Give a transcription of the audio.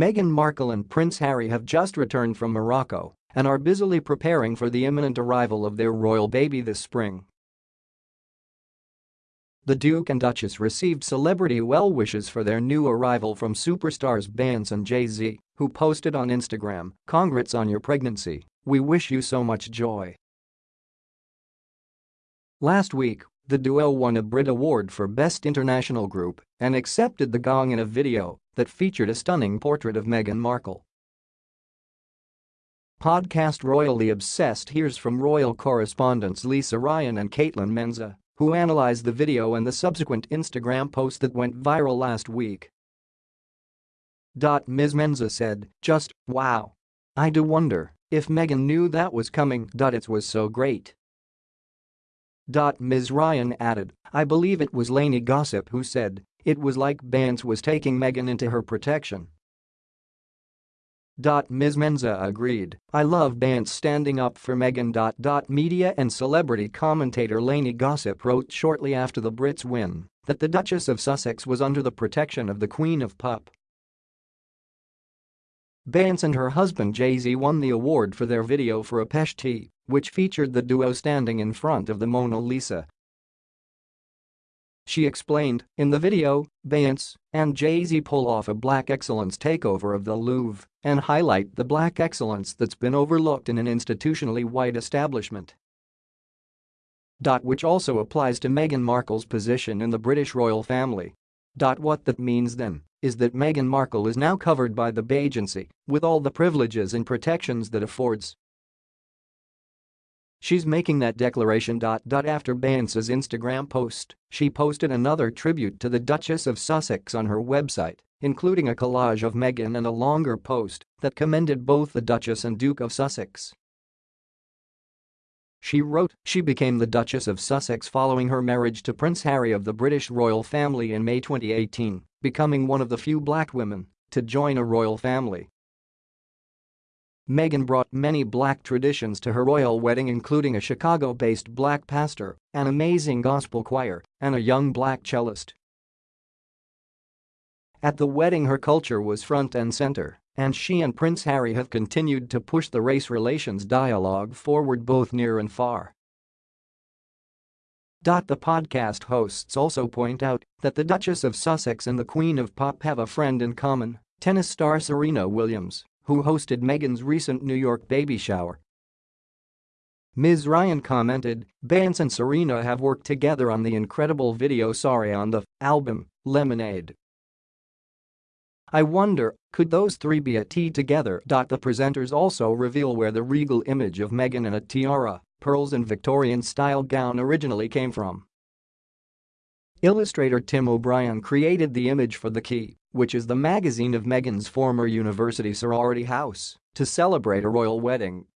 Meghan Markle and Prince Harry have just returned from Morocco and are busily preparing for the imminent arrival of their royal baby this spring. The Duke and Duchess received celebrity well wishes for their new arrival from superstars Beyonce and Jay-Z, who posted on Instagram, Congrats on your pregnancy, we wish you so much joy. Last week, the duo won a Brit Award for Best International Group and accepted the gong in a video that featured a stunning portrait of Meghan Markle. Podcast Royally Obsessed hears from royal correspondents Lisa Ryan and Caitlin Menza, who analyzed the video and the subsequent Instagram post that went viral last week. Ms. Menza said, just, wow. I do wonder if Meghan knew that was coming. It was so great. Ms. Ryan added, I believe it was Lainey Gossip who said, it was like Beyonce was taking Meghan into her protection. Ms. Menza agreed, I love Beyonce standing up for Meghan. Media and celebrity commentator Lainey Gossip wrote shortly after the Brits win that the Duchess of Sussex was under the protection of the Queen of Pop. Beyonce and her husband Jay-Z won the award for their video for Apeshit, which featured the duo standing in front of the Mona Lisa. She explained, in the video, Beyonce and Jay-Z pull off a black excellence takeover of the Louvre and highlight the black excellence that's been overlooked in an institutionally white establishment. Which also applies to Meghan Markle's position in the British royal family. What that means then is that Meghan Markle is now covered by the Beygency with all the privileges and protections that affords. She's making that declaration. After Beyonce's Instagram post, she posted another tribute to the Duchess of Sussex on her website, including a collage of Meghan and a longer post that commended both the Duchess and Duke of Sussex. She wrote, she became the Duchess of Sussex following her marriage to Prince Harry of the British royal family in May 2018, becoming one of the few black women to join a royal family. Meghan brought many black traditions to her royal wedding including a Chicago-based black pastor, an amazing gospel choir, and a young black cellist. At the wedding her culture was front and center, and she and Prince Harry have continued to push the race relations dialogue forward both near and far. The podcast hosts also point out that the Duchess of Sussex and the Queen of Pop have a friend in common, tennis star Serena Williams, who hosted Meghan's recent New York baby shower. Ms. Ryan commented, Beyonce and Serena have worked together on the incredible video Sorry on the album, Lemonade. I wonder, could those three be at tea together? The presenters also reveal where the regal image of Meghan in a tiara, pearls and Victorian-style gown originally came from. Illustrator Tim O'Brien created the image for The Key, which is the magazine of Meghan's former university sorority house, to celebrate a royal wedding